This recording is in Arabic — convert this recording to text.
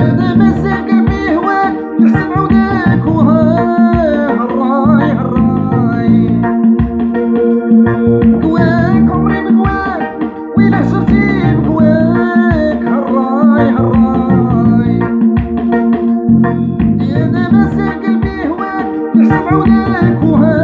أنا مازال قلبي هواك نحسن عودة أنا راسي قلبي هواك نحسب عوناك وهاك